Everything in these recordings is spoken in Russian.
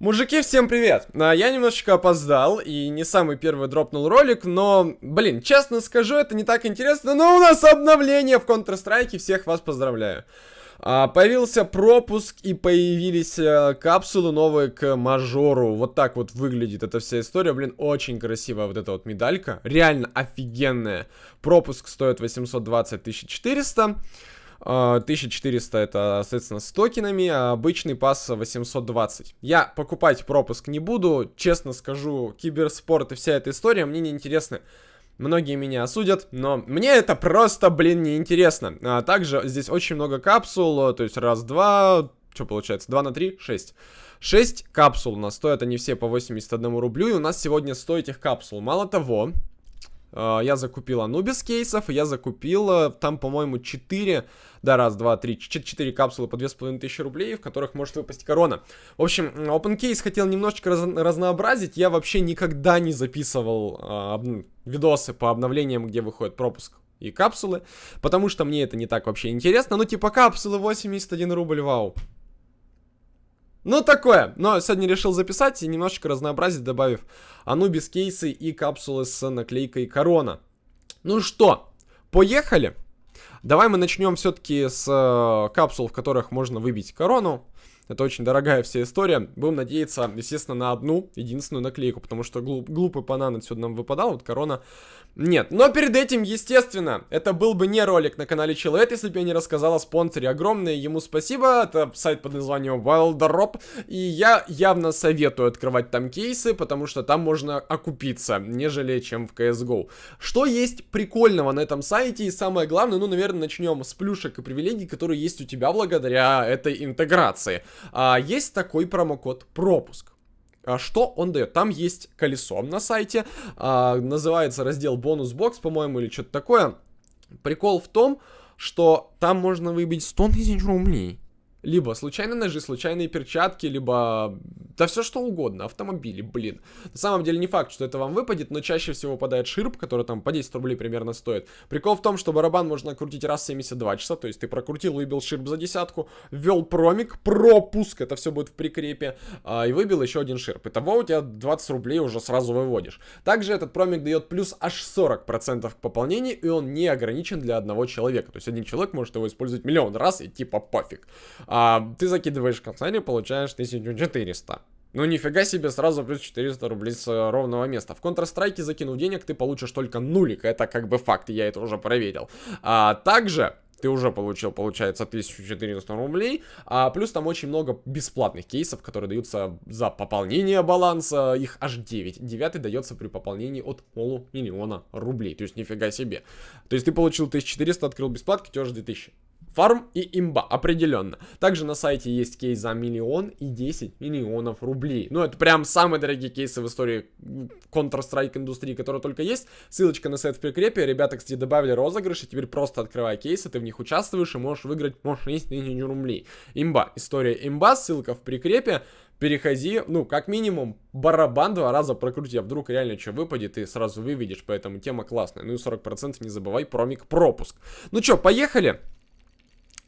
Мужики, всем привет! А, Я немножечко опоздал и не самый первый дропнул ролик, но, блин, честно скажу, это не так интересно, но у нас обновление в Counter-Strike, всех вас поздравляю. А, появился пропуск и появились а, капсулы новые к мажору. Вот так вот выглядит эта вся история. Блин, очень красивая вот эта вот медалька. Реально офигенная. Пропуск стоит 820 1400. 1400 это, соответственно, с токенами, а обычный пас 820. Я покупать пропуск не буду, честно скажу, киберспорт и вся эта история мне не интересны. Многие меня осудят, но мне это просто, блин, не интересно. А также здесь очень много капсул, то есть раз, два, что получается, 2 на 3, 6. 6 капсул у нас стоят, они все по 81 рублю, и у нас сегодня 100 этих капсул. Мало того, а, я закупил Анубис кейсов, я закупил э, там, по-моему, 4, да, раз, два, три, 4 капсулы по 2500 рублей, в которых может выпасть корона. В общем, Open Case хотел немножечко раз разнообразить, я вообще никогда не записывал а, видосы по обновлениям, где выходит пропуск и капсулы, потому что мне это не так вообще интересно, ну типа капсулы 81 рубль, вау. Ну, такое. Но сегодня решил записать и немножечко разнообразить, добавив Анубис кейсы и капсулы с наклейкой Корона. Ну что, поехали? Давай мы начнем все-таки с э, капсул, в которых можно выбить корону. Это очень дорогая вся история. Будем надеяться, естественно, на одну, единственную наклейку, потому что глуп, глупый банан отсюда нам выпадал, вот корона нет. Но перед этим, естественно, это был бы не ролик на канале Человек, если бы я не рассказал о спонсоре. Огромное ему спасибо, это сайт под названием Wildrop, и я явно советую открывать там кейсы, потому что там можно окупиться, нежели чем в CSGO. Что есть прикольного на этом сайте, и самое главное, ну, наверное, начнем с плюшек и привилегий, которые есть у тебя благодаря этой интеграции а, есть такой промокод пропуск. А что он дает? Там есть колесо на сайте, а, называется раздел бонус бокс, по-моему, или что-то такое. Прикол в том, что там можно выбить 100 тысяч рублей. Либо случайные ножи, случайные перчатки, либо... Да все что угодно, автомобили, блин. На самом деле не факт, что это вам выпадет, но чаще всего выпадает ширп, который там по 10 рублей примерно стоит. Прикол в том, что барабан можно крутить раз в 72 часа, то есть ты прокрутил, выбил ширп за десятку, ввел промик, пропуск, это все будет в прикрепе, а, и выбил еще один ширп. Итого у тебя 20 рублей уже сразу выводишь. Также этот промик дает плюс аж 40% к пополнению, и он не ограничен для одного человека. То есть один человек может его использовать миллион раз, и типа пофиг а, ты закидываешь консоли, получаешь 1400. Ну нифига себе, сразу плюс 400 рублей с э, ровного места. В Counter-Strike закинув денег, ты получишь только нулик, это как бы факт, я это уже проверил. А, также ты уже получил, получается, 1400 рублей, а плюс там очень много бесплатных кейсов, которые даются за пополнение баланса, их аж 9. Девятый дается при пополнении от полумиллиона рублей, то есть нифига себе. То есть ты получил 1400, открыл бесплатки, тебе аж 2000. Фарм и имба, определенно. Также на сайте есть кейс за миллион и 10 миллионов рублей. Ну, это прям самые дорогие кейсы в истории Counter-Strike индустрии, которые только есть. Ссылочка на сайт в прикрепе. Ребята, кстати, добавили розыгрыши. Теперь просто открывай кейсы, ты в них участвуешь и можешь выиграть, можешь 10 тысяч рублей. Имба. История имба, ссылка в прикрепе переходи, ну, как минимум, барабан два раза прокрути, а вдруг реально что выпадет, и сразу выведешь, поэтому тема классная. Ну и 40% не забывай, промик пропуск. Ну что, поехали?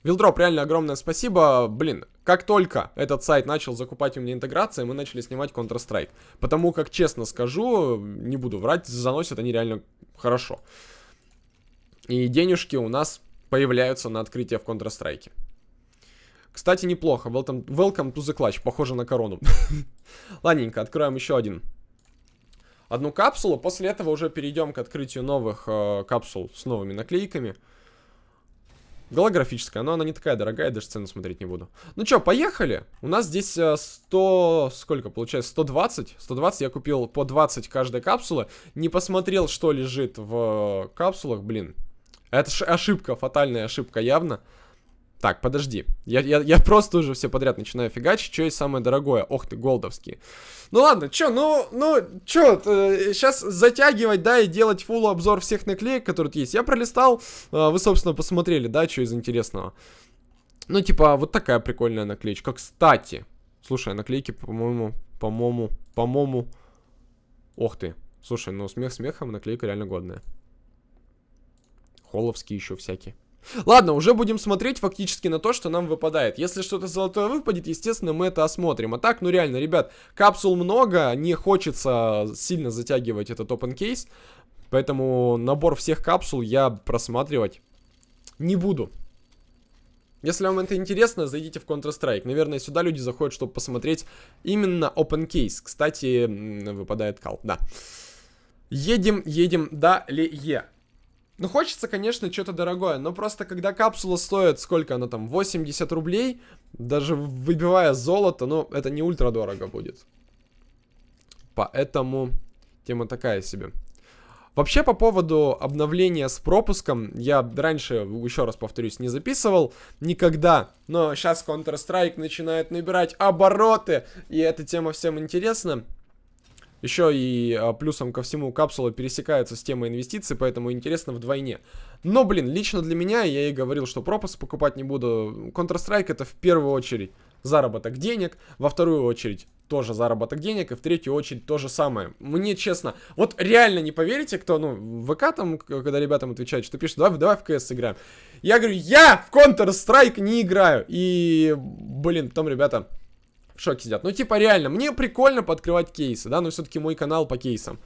Вилдроп, реально огромное спасибо. Блин, как только этот сайт начал закупать у меня интеграции, мы начали снимать Counter-Strike. Потому как, честно скажу, не буду врать, заносят они реально хорошо. И денежки у нас появляются на открытие в Counter-Strike. Кстати, неплохо. Welcome, welcome to the clutch. Похоже на корону. Ладненько, откроем еще один. Одну капсулу. После этого уже перейдем к открытию новых э, капсул с новыми наклейками. Голографическая, но она не такая дорогая, даже цену смотреть не буду. Ну что, поехали. У нас здесь 100... Э, сколько получается? 120? 120 я купил по 20 каждой капсулы. Не посмотрел, что лежит в капсулах, блин. Это ошибка, фатальная ошибка явно. Так, подожди. Я, я, я просто уже все подряд начинаю фигачить. Что есть самое дорогое? Ох ты, голдовские. Ну ладно, чё, ну, ну, чё, э, сейчас затягивать, да, и делать фулл обзор всех наклеек, которые тут есть. Я пролистал, э, вы, собственно, посмотрели, да, что из интересного. Ну, типа, вот такая прикольная наклеечка. Кстати, слушай, наклейки, по-моему, по-моему, по-моему... Ох ты. Слушай, ну, смех смехом, наклейка реально годная. Холовские еще всякие. Ладно, уже будем смотреть фактически на то, что нам выпадает. Если что-то золотое выпадет, естественно, мы это осмотрим. А так, ну реально, ребят, капсул много, не хочется сильно затягивать этот open case. Поэтому набор всех капсул я просматривать не буду. Если вам это интересно, зайдите в Counter-Strike. Наверное, сюда люди заходят, чтобы посмотреть именно open case. Кстати, выпадает кал, да. Едем, едем далее. Ну, хочется, конечно, что-то дорогое, но просто когда капсула стоит, сколько она там, 80 рублей, даже выбивая золото, ну, это не ультра дорого будет. Поэтому тема такая себе. Вообще, по поводу обновления с пропуском, я раньше, еще раз повторюсь, не записывал никогда, но сейчас Counter-Strike начинает набирать обороты, и эта тема всем интересна. Еще и а, плюсом ко всему капсула пересекается с темой инвестиций, поэтому интересно вдвойне. Но, блин, лично для меня, я и говорил, что пропуск покупать не буду. Counter-Strike это в первую очередь заработок денег, во вторую очередь тоже заработок денег, и в третью очередь то же самое. Мне честно, вот реально не поверите, кто, ну, в ВК там, когда ребятам отвечают, что пишут, давай, давай в КС сыграем. Я говорю, я в Counter-Strike не играю. И, блин, потом ребята в шоке сидят. Ну, типа, реально, мне прикольно подкрывать кейсы, да, но все-таки мой канал по кейсам.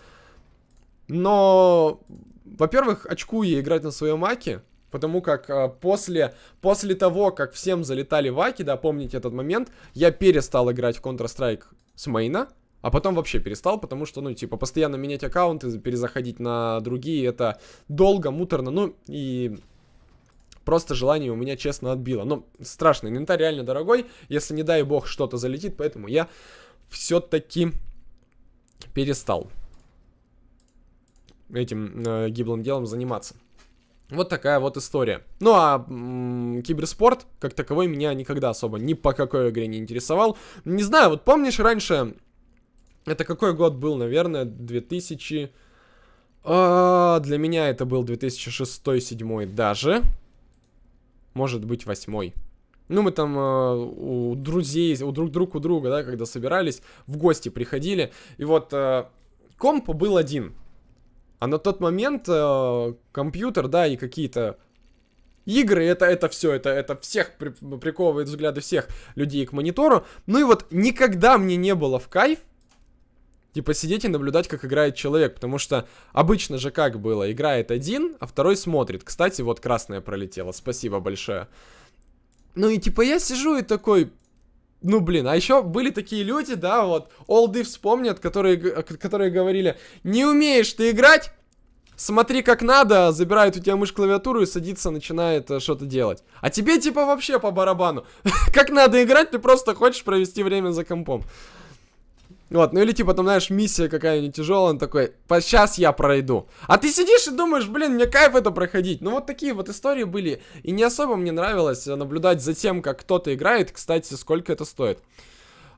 Но, во-первых, очкую играть на своем маке, потому как а, после, после того, как всем залетали ваки, да, помните этот момент, я перестал играть в Counter-Strike с мейна, а потом вообще перестал, потому что, ну, типа, постоянно менять аккаунты, перезаходить на другие, это долго, муторно, ну, и Просто желание у меня честно отбило. Но страшно, инвентарь реально дорогой, если не дай бог что-то залетит, поэтому я все-таки перестал этим э, гиблым делом заниматься. Вот такая вот история. Ну а киберспорт, как таковой, меня никогда особо ни по какой игре не интересовал. Не знаю, вот помнишь раньше, это какой год был, наверное, 2000... А, для меня это был 2006-2007 даже может быть восьмой. Ну, мы там э, у друзей, у друг друг у друга, да, когда собирались, в гости приходили. И вот э, комп был один. А на тот момент э, компьютер, да, и какие-то игры, это, это все, это, это всех при, приковывает взгляды всех людей к монитору. Ну и вот никогда мне не было в кайф, типа сидеть и наблюдать, как играет человек, потому что обычно же как было, играет один, а второй смотрит. Кстати, вот красная пролетела, спасибо большое. Ну и типа я сижу и такой, ну блин, а еще были такие люди, да, вот, олды вспомнят, которые, которые говорили, не умеешь ты играть, смотри как надо, забирает у тебя мышь клавиатуру и садится, начинает э, что-то делать. А тебе типа вообще по барабану. как надо играть, ты просто хочешь провести время за компом. Вот, ну или типа там, знаешь, миссия какая-нибудь тяжелая, он такой, сейчас я пройду. А ты сидишь и думаешь, блин, мне кайф это проходить. Ну вот такие вот истории были. И не особо мне нравилось наблюдать за тем, как кто-то играет. Кстати, сколько это стоит.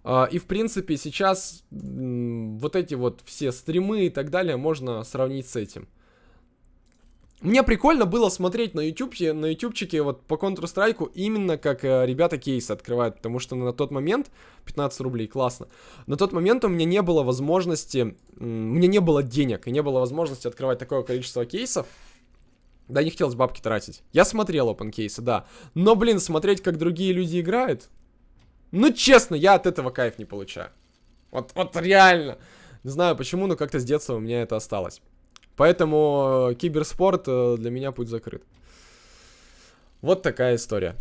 Uh, и в принципе сейчас вот эти вот все стримы и так далее можно сравнить с этим. Мне прикольно было смотреть на YouTube, на ютубчике вот по Counter-Strike именно как э, ребята кейсы открывают, потому что на тот момент 15 рублей, классно. На тот момент у меня не было возможности, мне не было денег и не было возможности открывать такое количество кейсов. Да, не хотелось бабки тратить. Я смотрел open кейсы, да. Но, блин, смотреть, как другие люди играют, ну, честно, я от этого кайф не получаю. Вот, вот реально. Не знаю почему, но как-то с детства у меня это осталось. Поэтому э, киберспорт э, для меня путь закрыт. Вот такая история.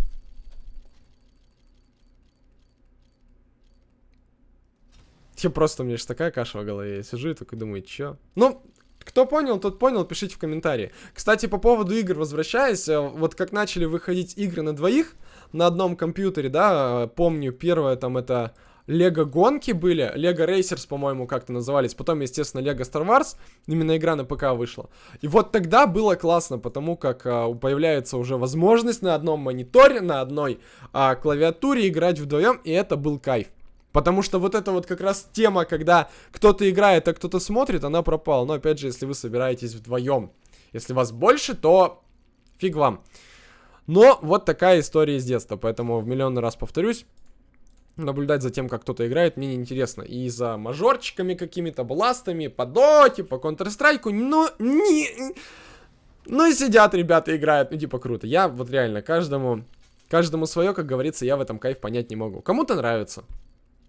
Я просто, у меня же такая каша в голове. Я сижу и такой думаю, чё? Ну, кто понял, тот понял, пишите в комментарии. Кстати, по поводу игр возвращаясь, э, вот как начали выходить игры на двоих на одном компьютере, да, помню, первое там это Лего гонки были, Лего Racers, по-моему, как-то назывались, потом, естественно, Лего Star Wars, именно игра на ПК вышла. И вот тогда было классно, потому как а, появляется уже возможность на одном мониторе, на одной а, клавиатуре играть вдвоем, и это был кайф. Потому что вот эта вот как раз тема, когда кто-то играет, а кто-то смотрит, она пропала. Но опять же, если вы собираетесь вдвоем. Если вас больше, то фиг вам. Но вот такая история из детства, поэтому в миллионный раз повторюсь, наблюдать за тем, как кто-то играет, мне неинтересно. И за мажорчиками какими-то, бластами, по доте, по Counter-Strike, но не... Ну и сидят ребята, играют, ну типа круто. Я вот реально каждому, каждому свое, как говорится, я в этом кайф понять не могу. Кому-то нравится.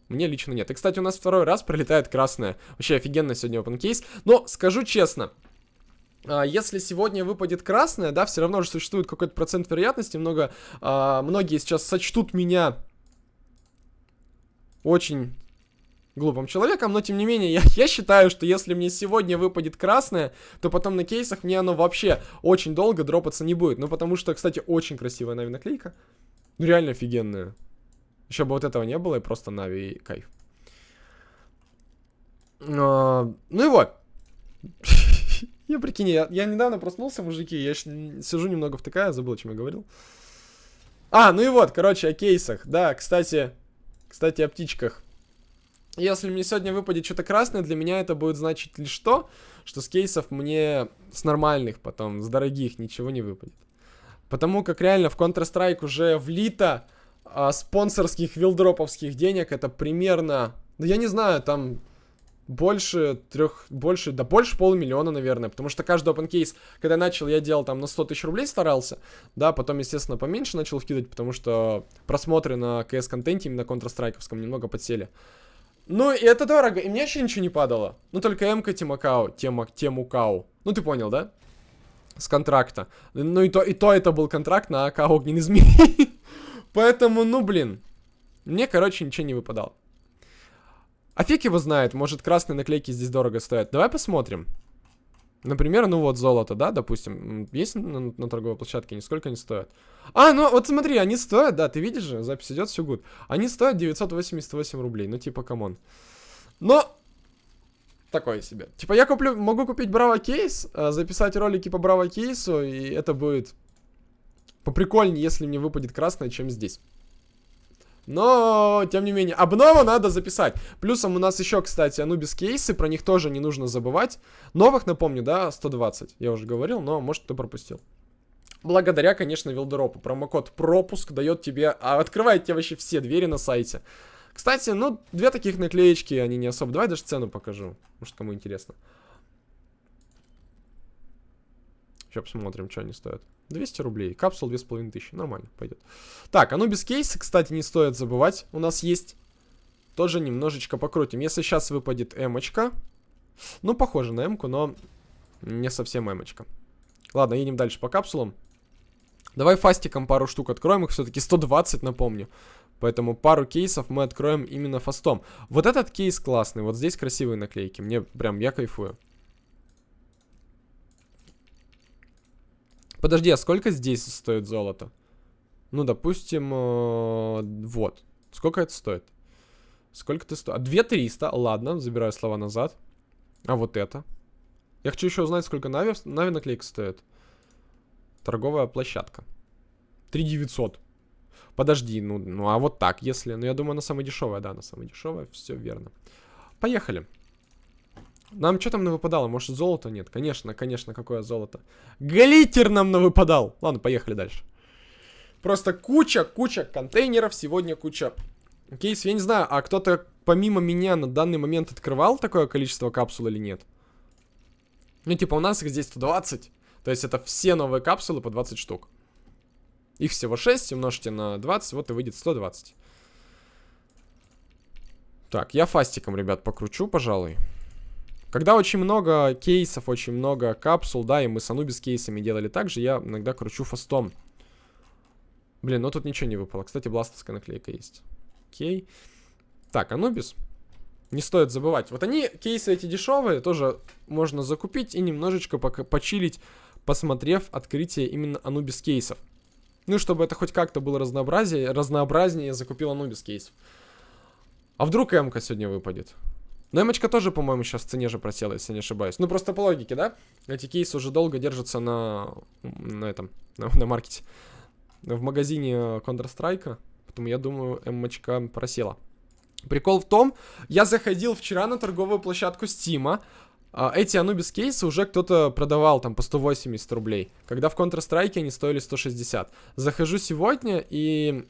Мне лично нет. И, кстати, у нас второй раз пролетает красная. Вообще офигенно сегодня open case. Но, скажу честно, а, если сегодня выпадет красная, да, все равно же существует какой-то процент вероятности. Много, а, многие сейчас сочтут меня очень глупым человеком, но тем не менее, я, я считаю, что если мне сегодня выпадет красное, то потом на кейсах мне оно вообще очень долго дропаться не будет. Ну, потому что, кстати, очень красивая Нави наклейка. Ну, реально офигенная. Еще бы вот этого не было, и просто Нави и кайф. А, ну и вот. я прикинь, я, я недавно проснулся, мужики, я сижу немного втыкая, забыл, о чем я говорил. А, ну и вот, короче, о кейсах. Да, кстати, кстати, о птичках. Если мне сегодня выпадет что-то красное, для меня это будет значить лишь то, что с кейсов мне с нормальных потом, с дорогих ничего не выпадет. Потому как реально в Counter-Strike уже влито а, спонсорских вилдроповских денег, это примерно, да я не знаю, там больше трех, больше, да больше полумиллиона, наверное, потому что каждый open case, когда начал, я делал там на 100 тысяч рублей старался, да, потом, естественно, поменьше начал вкидывать, потому что просмотры на CS-контенте именно Counter-Strike немного подсели. Ну, и это дорого, и мне вообще ничего не падало. Ну, только МК Тимакау, тема, Темукау. Ну, ты понял, да? С контракта. Ну, и то, и то это был контракт на АК Огненный Змей. Поэтому, ну, блин. Мне, короче, ничего не выпадало. А фиг его знает, может красные наклейки здесь дорого стоят. Давай посмотрим. Например, ну вот золото, да, допустим, есть на, на торговой площадке, и сколько они стоят. А, ну вот смотри, они стоят, да, ты видишь же, запись идет, все good. Они стоят 988 рублей, ну типа, come on. Но, такое себе. Типа, я куплю, могу купить Bravo кейс, э, записать ролики по Bravo кейсу, и это будет поприкольнее, если мне выпадет красное, чем здесь. Но, тем не менее, обнову надо записать. Плюсом у нас еще, кстати, Анубис кейсы, про них тоже не нужно забывать. Новых, напомню, да, 120, я уже говорил, но, может, кто пропустил. Благодаря, конечно, Вилдеропу. Промокод пропуск дает тебе, а, открывает тебе вообще все двери на сайте. Кстати, ну, две таких наклеечки, они не особо... Давай даже цену покажу, может, кому интересно. Сейчас посмотрим, что они стоят. 200 рублей. Капсул 2500. Нормально, пойдет. Так, оно без кейса, кстати, не стоит забывать. У нас есть. Тоже немножечко покрутим. Если сейчас выпадет эмочка. Ну, похоже на эмку, но не совсем эмочка. Ладно, едем дальше по капсулам. Давай фастиком пару штук откроем. Их все-таки 120, напомню. Поэтому пару кейсов мы откроем именно фастом. Вот этот кейс классный. Вот здесь красивые наклейки. Мне прям, я кайфую. Подожди, а сколько здесь стоит золото? Ну, допустим, э, вот. Сколько это стоит? Сколько ты стоит? А 2300, ладно, забираю слова назад. А вот это? Я хочу еще узнать, сколько Нави, Нави наклейка стоит. Торговая площадка. 3900. Подожди, ну, ну а вот так, если... Ну, я думаю, она самая дешевая, да, она самая дешевая, все верно. Поехали. Нам что там навыпадало? Может, золото нет? Конечно, конечно, какое золото. Глиттер нам навыпадал. Ладно, поехали дальше. Просто куча, куча контейнеров. Сегодня куча кейсов. Я не знаю, а кто-то помимо меня на данный момент открывал такое количество капсул или нет? Ну, типа, у нас их здесь 120. То есть это все новые капсулы по 20 штук. Их всего 6, умножьте на 20, вот и выйдет 120. Так, я фастиком, ребят, покручу, пожалуй. Когда очень много кейсов, очень много капсул, да, и мы с Анубис кейсами делали так же, я иногда кручу фастом. Блин, ну тут ничего не выпало. Кстати, бластовская наклейка есть. Окей. Так, Анубис. Не стоит забывать. Вот они, кейсы эти дешевые, тоже можно закупить и немножечко почилить, посмотрев открытие именно Анубис кейсов. Ну, чтобы это хоть как-то было разнообразие, разнообразнее, я закупил Анубис кейсов. А вдруг М-ка сегодня выпадет? Но эмочка тоже, по-моему, сейчас в цене же просела, если не ошибаюсь. Ну, просто по логике, да? Эти кейсы уже долго держатся на, на этом, на, на маркете. В магазине Counter-Strike. Поэтому я думаю, эмочка просела. Прикол в том, я заходил вчера на торговую площадку Стима. А, эти Anubis кейсы уже кто-то продавал там по 180 рублей. Когда в Counter-Strike они стоили 160. Захожу сегодня и...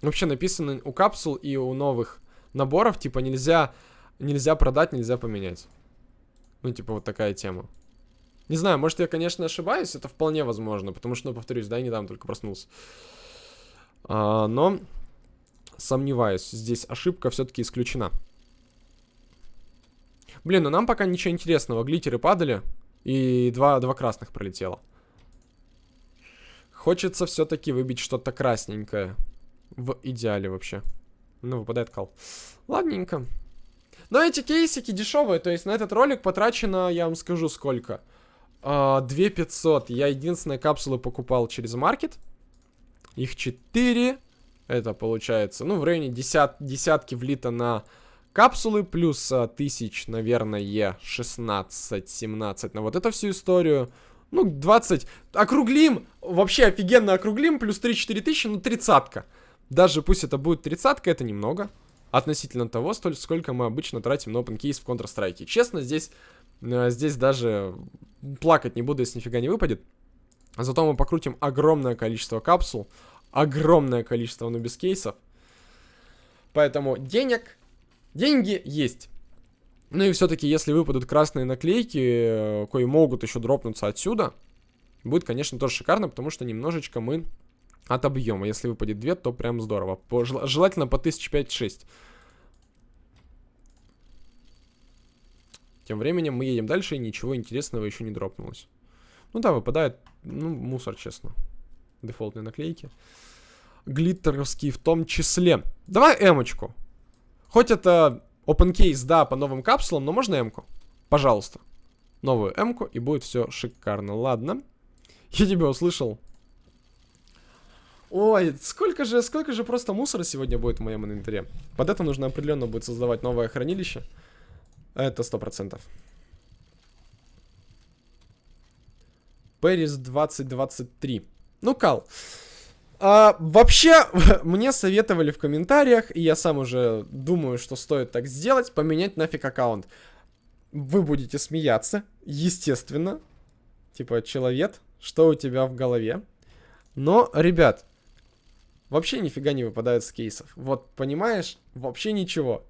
Вообще написано у капсул и у новых наборов, типа нельзя Нельзя продать, нельзя поменять. Ну, типа, вот такая тема. Не знаю, может я, конечно, ошибаюсь, это вполне возможно, потому что, ну, повторюсь, да, я недавно только проснулся. А, но сомневаюсь, здесь ошибка все-таки исключена. Блин, ну нам пока ничего интересного. Глиттеры падали, и два, два красных пролетело. Хочется все-таки выбить что-то красненькое. В идеале вообще. Ну, выпадает кал. Ладненько. Но эти кейсики дешевые, то есть на этот ролик потрачено, я вам скажу, сколько. 2500. Я единственные капсулы покупал через маркет. Их 4. Это получается, ну, в районе десят, десятки влито на капсулы. Плюс а, тысяч, наверное, 16-17 на вот эту всю историю. Ну, 20. Округлим. Вообще офигенно округлим. Плюс 3-4 тысячи, ну, тридцатка. Даже пусть это будет тридцатка, это немного. Относительно того, столь, сколько мы обычно тратим на OpenCase в Counter-Strike. Честно, здесь, э, здесь даже плакать не буду, если нифига не выпадет. Зато мы покрутим огромное количество капсул, огромное количество нубис кейсов. Поэтому денег, деньги есть. Ну и все-таки, если выпадут красные наклейки, э, кои могут еще дропнуться отсюда, будет, конечно, тоже шикарно, потому что немножечко мы отобьем. А если выпадет 2, то прям здорово. По, желательно по 1005-6. Тем временем мы едем дальше, и ничего интересного еще не дропнулось. Ну да, выпадает, ну, мусор, честно. Дефолтные наклейки. Глиттеровские в том числе. Давай эмочку. Хоть это open case, да, по новым капсулам, но можно эмку? Пожалуйста. Новую эмку, и будет все шикарно. Ладно. Я тебя услышал. Ой, сколько же, сколько же просто мусора сегодня будет в моем инвентаре. Под это нужно определенно будет создавать новое хранилище. Это сто процентов. Пэрис 2023. Ну, Кал. А, вообще, мне советовали в комментариях, и я сам уже думаю, что стоит так сделать, поменять нафиг аккаунт. Вы будете смеяться, естественно. Типа, человек, что у тебя в голове? Но, ребят, вообще нифига не выпадает с кейсов. Вот, понимаешь? Вообще ничего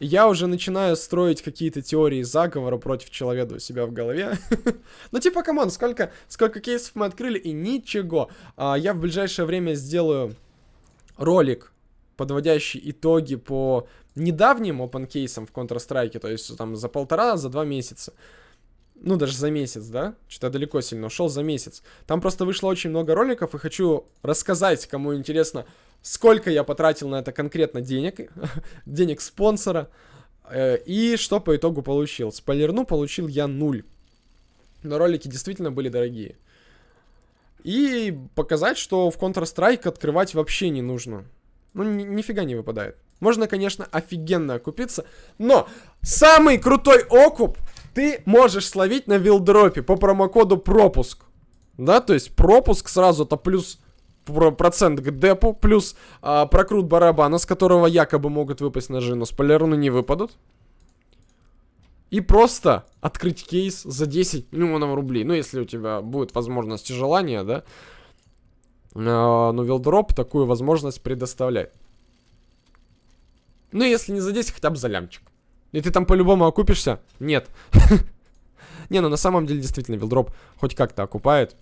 я уже начинаю строить какие-то теории заговора против человека у себя в голове. ну, типа, come on, сколько, сколько кейсов мы открыли, и ничего. А, я в ближайшее время сделаю ролик, подводящий итоги по недавним open кейсам в Counter-Strike, то есть там за полтора, за два месяца. Ну, даже за месяц, да? Что-то далеко сильно ушел за месяц. Там просто вышло очень много роликов, и хочу рассказать, кому интересно, сколько я потратил на это конкретно денег, денег спонсора, э, и что по итогу получил. Спойлерну получил я нуль. Но ролики действительно были дорогие. И показать, что в Counter-Strike открывать вообще не нужно. Ну, ни нифига не выпадает. Можно, конечно, офигенно окупиться, но самый крутой окуп ты можешь словить на вилдропе по промокоду пропуск. Да, то есть пропуск сразу это плюс процент к депу, плюс а, прокрут барабана, с которого якобы могут выпасть ножи, но спойлерну не выпадут. И просто открыть кейс за 10 миллионов рублей. Ну, если у тебя будет возможность и желание, да. А, но Вилдроп такую возможность предоставляет. Ну, если не за 10, хотя бы за лямчик. И ты там по-любому окупишься? Нет. Не, ну на самом деле действительно Вилдроп хоть как-то окупает.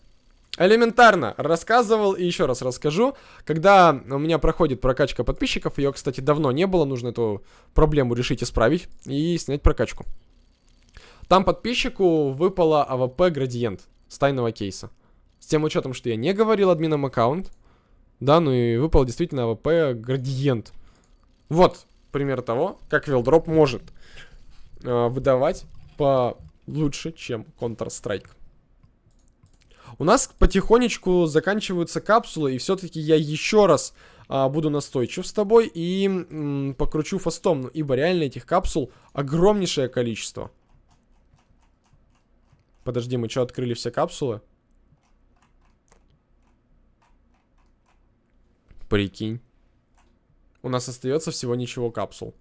Элементарно рассказывал и еще раз расскажу. Когда у меня проходит прокачка подписчиков, ее, кстати, давно не было, нужно эту проблему решить, исправить и снять прокачку. Там подписчику выпала AWP градиент с тайного кейса. С тем учетом, что я не говорил админам аккаунт, да, ну и выпал действительно AWP градиент. Вот пример того, как Wildrop может э, выдавать получше, чем Counter-Strike. У нас потихонечку заканчиваются капсулы, и все-таки я еще раз а, буду настойчив с тобой и м, покручу фастом, ну, ибо реально этих капсул огромнейшее количество. Подожди, мы что, открыли все капсулы? Прикинь. У нас остается всего ничего капсул.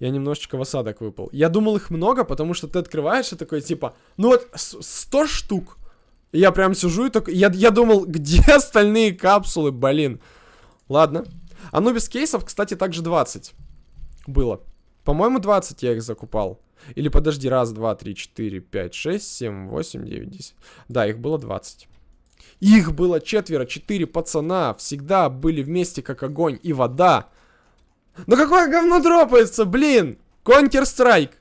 я немножечко в осадок выпал. Я думал их много, потому что ты открываешь и такой, типа, ну вот 100 штук. Я прям сижу и такой, я, я думал, где остальные капсулы, блин. Ладно. А ну без кейсов, кстати, также 20. было. По-моему, 20 я их закупал. Или подожди, раз, два, три, четыре, пять, шесть, семь, восемь, девять, десять. Да, их было 20. Их было четверо, четыре пацана. Всегда были вместе, как огонь и вода. Ну какое говно дропается, блин! Counter-Strike.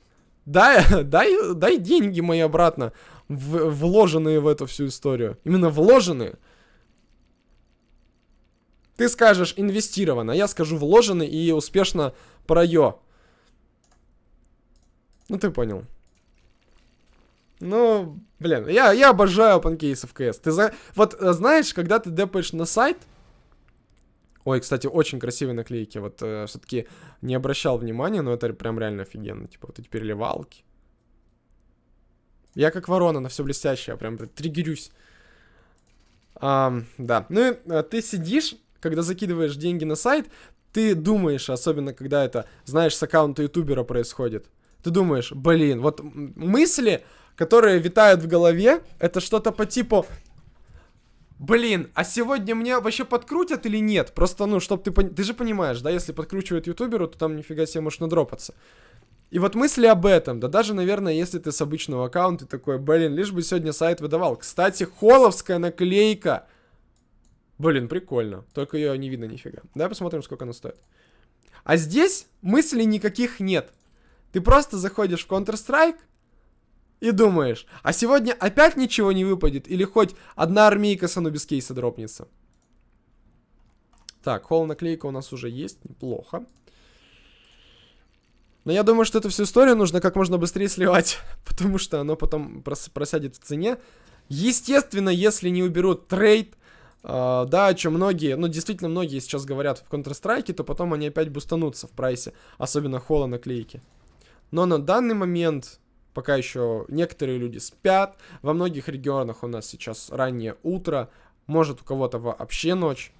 Дай, дай, дай деньги мои обратно, в, вложенные в эту всю историю. Именно вложенные. Ты скажешь инвестировано, я скажу вложено и успешно пройо. Ну ты понял. Ну, блин, я, я обожаю OpenCase в CS. Ты за... Вот э, знаешь, когда ты депаешь на сайт... Ой, кстати, очень красивые наклейки. Вот э, все-таки не обращал внимания, но это прям реально офигенно. Типа вот эти переливалки. Я как ворона на все блестящее, прям триггерюсь. А, да. Ну а, ты сидишь, когда закидываешь деньги на сайт, ты думаешь, особенно когда это, знаешь, с аккаунта ютубера происходит. Ты думаешь, блин, вот мысли, которые витают в голове, это что-то по типу... Блин, а сегодня мне вообще подкрутят или нет? Просто, ну, чтоб ты... Пон... Ты же понимаешь, да, если подкручивают ютуберу, то там нифига себе может надропаться. И вот мысли об этом, да даже, наверное, если ты с обычного аккаунта такой, блин, лишь бы сегодня сайт выдавал. Кстати, холовская наклейка. Блин, прикольно. Только ее не видно нифига. Давай посмотрим, сколько она стоит. А здесь мыслей никаких нет. Ты просто заходишь в Counter-Strike и думаешь, а сегодня опять ничего не выпадет? Или хоть одна армейка с без кейса дропнется? Так, холл наклейка у нас уже есть, неплохо. Но я думаю, что эту всю историю нужно как можно быстрее сливать, потому что оно потом прос просядет в цене. Естественно, если не уберут трейд, Uh, да, о чем многие, ну, действительно, многие сейчас говорят в Counter-Strike, то потом они опять бустанутся в прайсе, особенно холла наклейки. Но на данный момент пока еще некоторые люди спят, во многих регионах у нас сейчас раннее утро, может у кого-то вообще ночь.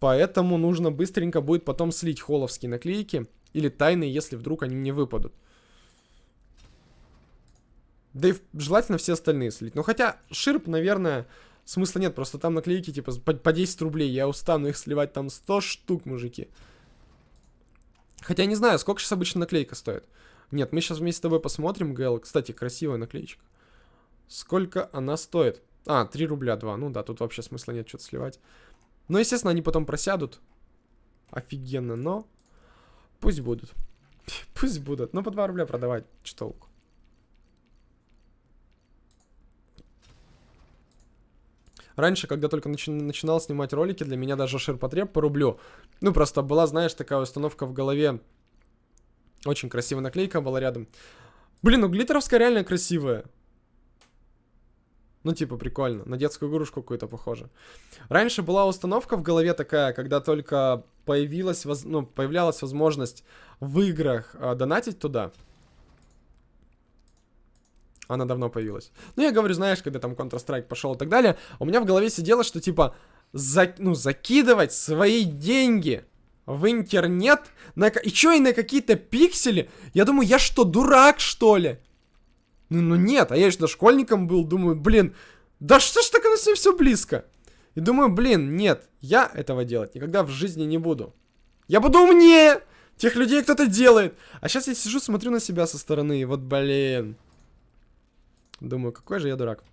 Поэтому нужно быстренько будет потом слить холовские наклейки. Или тайные, если вдруг они мне выпадут. Да и желательно все остальные слить. Но хотя ширп, наверное, смысла нет. Просто там наклейки типа по, по 10 рублей. Я устану их сливать там 100 штук, мужики. Хотя не знаю, сколько сейчас обычно наклейка стоит. Нет, мы сейчас вместе с тобой посмотрим, Гэл. Кстати, красивая наклеечка. Сколько она стоит? А, 3 рубля 2. Ну да, тут вообще смысла нет что-то сливать. Ну, естественно, они потом просядут. Офигенно, но пусть будут. пусть будут. Ну, по 2 рубля продавать. Что толку? Раньше, когда только начи начинал снимать ролики, для меня даже ширпотреб по рублю. Ну, просто была, знаешь, такая установка в голове. Очень красивая наклейка была рядом. Блин, ну глиттеровская реально красивая. Ну, типа, прикольно. На детскую игрушку какую-то похоже. Раньше была установка в голове такая, когда только появилась, воз... ну, появлялась возможность в играх э, донатить туда. Она давно появилась. Ну, я говорю, знаешь, когда там Counter-Strike пошел и так далее, у меня в голове сидело, что, типа, за... ну, закидывать свои деньги в интернет, на... и чё, и на какие-то пиксели? Я думаю, я что, дурак, что ли? Ну, ну нет, а я еще школьником был, думаю, блин, да что ж так оно с ним все близко? И думаю, блин, нет, я этого делать никогда в жизни не буду. Я буду умнее! Тех людей кто-то делает. А сейчас я сижу, смотрю на себя со стороны, и вот, блин. Думаю, какой же я дурак.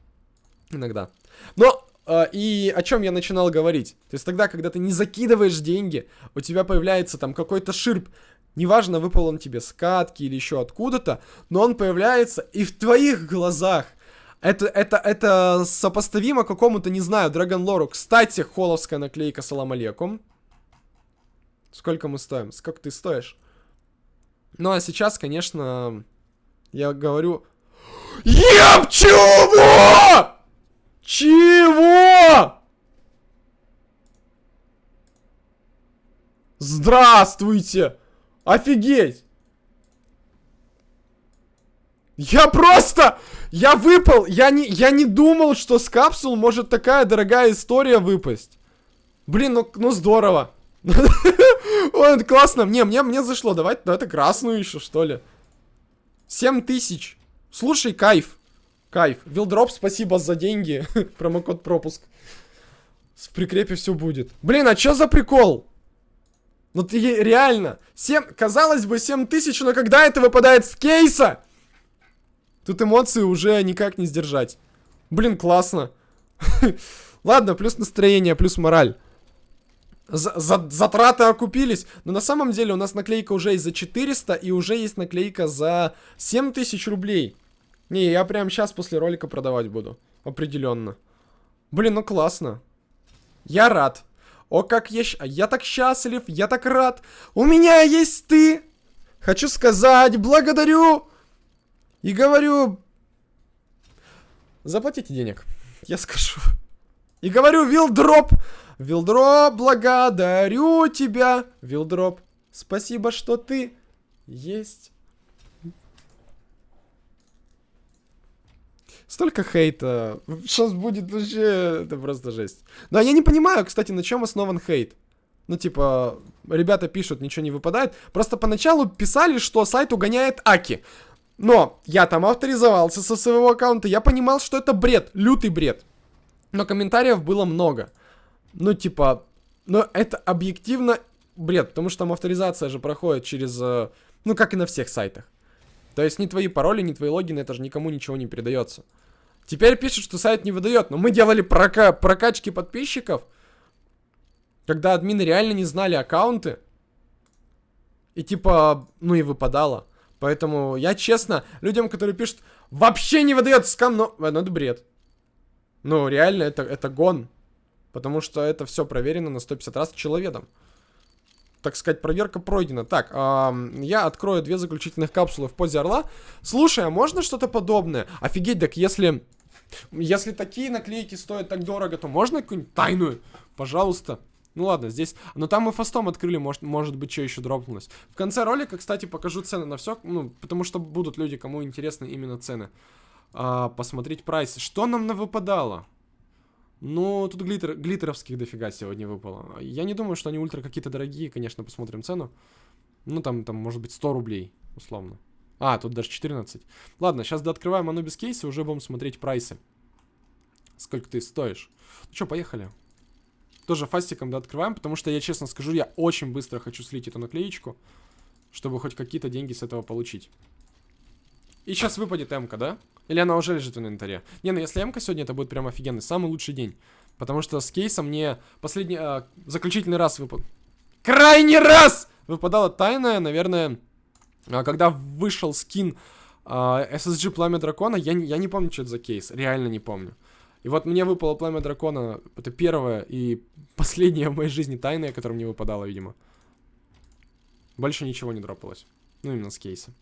Иногда. Но, э, и о чем я начинал говорить? То есть тогда, когда ты не закидываешь деньги, у тебя появляется там какой-то ширп, Неважно, выпал он тебе с катки или еще откуда-то, но он появляется и в твоих глазах. Это, это, это сопоставимо какому-то, не знаю, Драгон Лору. Кстати, холовская наклейка Салам алейкум. Сколько мы стоим? Сколько ты стоишь? Ну, а сейчас, конечно, я говорю... Еб, чего? Чего? Здравствуйте! Офигеть! Я просто... Я выпал! Я не, я не думал, что с капсул может такая дорогая история выпасть. Блин, ну, ну здорово. Ой, это классно. Не, мне, мне зашло. Давай, давай красную еще, что ли. 7 тысяч. Слушай, кайф. Кайф. Вилдроп, спасибо за деньги. Промокод пропуск. В прикрепе все будет. Блин, а что за прикол? Ну ты реально, 7, казалось бы 7 тысяч, но когда это выпадает с кейса? Тут эмоции уже никак не сдержать. Блин, классно. Ладно, плюс настроение, плюс мораль. За за затраты окупились. Но на самом деле у нас наклейка уже есть за 400 и уже есть наклейка за 7000 рублей. Не, я прям сейчас после ролика продавать буду. Определенно. Блин, ну классно. Я рад. О, как я... Я так счастлив, я так рад. У меня есть ты. Хочу сказать, благодарю. И говорю... Заплатите денег. Я скажу. И говорю, Вилдроп. Вилдроп, благодарю тебя. Вилдроп, спасибо, что ты есть. Столько хейта. Сейчас будет вообще... Это просто жесть. Да, я не понимаю, кстати, на чем основан хейт. Ну, типа, ребята пишут, ничего не выпадает. Просто поначалу писали, что сайт угоняет Аки. Но я там авторизовался со своего аккаунта, я понимал, что это бред, лютый бред. Но комментариев было много. Ну, типа, но это объективно бред, потому что там авторизация же проходит через, э, ну, как и на всех сайтах. То есть ни твои пароли, ни твои логины, это же никому ничего не передается. Теперь пишут, что сайт не выдает. Но мы делали прока прокачки подписчиков, когда админы реально не знали аккаунты. И типа, ну и выпадало. Поэтому я честно, людям, которые пишут, вообще не выдает скам, но ну, это бред. Ну, реально, это, это гон. Потому что это все проверено на 150 раз человеком так сказать, проверка пройдена. Так, э, я открою две заключительных капсулы в позе орла. Слушай, а можно что-то подобное? Офигеть, так если... Если такие наклейки стоят так дорого, то можно какую-нибудь тайную? Пожалуйста. Ну ладно, здесь... Но там мы фастом открыли, может, может быть, что еще дропнулось. В конце ролика, кстати, покажу цены на все. Ну, потому что будут люди, кому интересны именно цены. А, посмотреть прайсы. Что нам на выпадало? Ну, тут глиттер, глиттеровских дофига сегодня выпало. Я не думаю, что они ультра какие-то дорогие, конечно, посмотрим цену. Ну, там, там, может быть, 100 рублей, условно. А, тут даже 14. Ладно, сейчас дооткрываем без кейса, уже будем смотреть прайсы. Сколько ты стоишь. Ну что, поехали. Тоже фастиком дооткрываем, потому что, я честно скажу, я очень быстро хочу слить эту наклеечку, чтобы хоть какие-то деньги с этого получить. И сейчас выпадет м да? Или она уже лежит в инвентаре? Не, ну если м сегодня, это будет прям офигенный, самый лучший день. Потому что с кейсом мне последний, а, заключительный раз выпал. Крайний раз! Выпадала тайная, наверное, а, когда вышел скин а, SSG Пламя Дракона, я, я не помню, что это за кейс, реально не помню. И вот мне выпало Пламя Дракона, это первое и последнее в моей жизни тайное, которое мне выпадало, видимо. Больше ничего не дропалось. Ну, именно с кейса.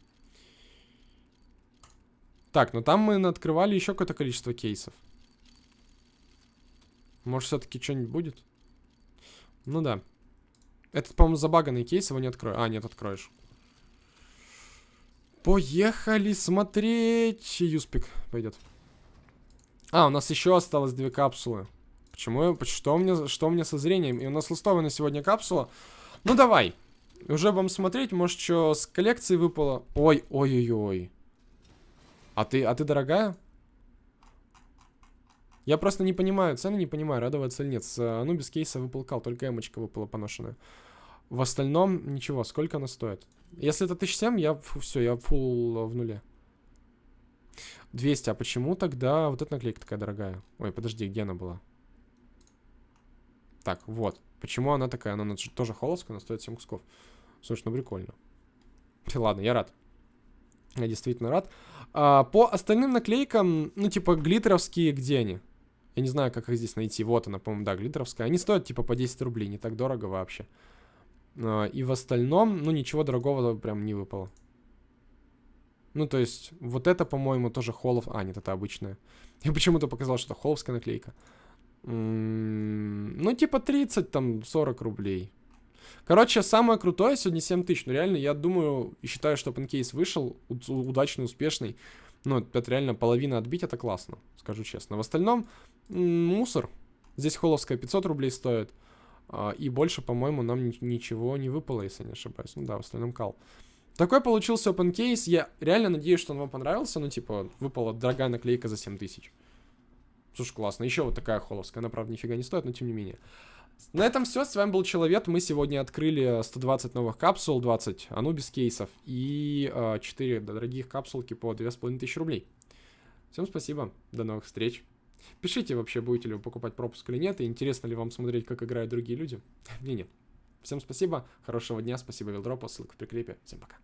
Так, ну там мы открывали еще какое-то количество кейсов. Может, все-таки что-нибудь будет? Ну да. Этот, по-моему, забаганный кейс, его не открою. А, нет, откроешь. Поехали смотреть. Юспик пойдет. А, у нас еще осталось две капсулы. Почему? Что у меня, что у меня со зрением? И у нас листовая сегодня капсула. Ну, давай. Уже будем смотреть. Может, что с коллекции выпало. Ой, ой-ой-ой. А ты, а ты дорогая? Я просто не понимаю, цены не понимаю, радоваться или нет. С Анубис кейса выпал только эмочка выпала поношенная. В остальном ничего, сколько она стоит? Если это 1007, я все, я фул в нуле. 200, а почему тогда вот эта наклейка такая дорогая? Ой, подожди, где она была? Так, вот. Почему она такая? Она тоже холодская, она стоит 7 кусков. Слушай, ну прикольно. Ладно, я рад. Я действительно рад. А, по остальным наклейкам, ну, типа, глиттеровские, где они? Я не знаю, как их здесь найти. Вот она, по-моему, да, глиттеровская. Они стоят, типа, по 10 рублей. Не так дорого вообще. А, и в остальном, ну, ничего дорогого прям не выпало. Ну, то есть, вот это, по-моему, тоже холов... А, нет, это обычная. Я почему-то показал, что это холовская наклейка. М -м ну, типа 30, там, 40 рублей. Короче, самое крутое сегодня 7 тысяч. Ну, реально, я думаю и считаю, что панкейс вышел удачный, успешный. Ну, это реально половина отбить, это классно, скажу честно. В остальном, мусор. Здесь холовская 500 рублей стоит. А, и больше, по-моему, нам ничего не выпало, если не ошибаюсь. Ну да, в остальном кал. Такой получился open case. Я реально надеюсь, что он вам понравился. Ну, типа, выпала дорогая наклейка за 7 тысяч. Слушай, классно. Еще вот такая холовская. Она, правда, нифига не стоит, но тем не менее. На этом все, с вами был Человек, мы сегодня открыли 120 новых капсул, 20 Анубис кейсов и э, 4 дорогих капсулки по 2500 рублей. Всем спасибо, до новых встреч. Пишите вообще, будете ли вы покупать пропуск или нет, и интересно ли вам смотреть, как играют другие люди. Мне нет. Всем спасибо, хорошего дня, спасибо Вилдропу, ссылка в прикрепе, всем пока.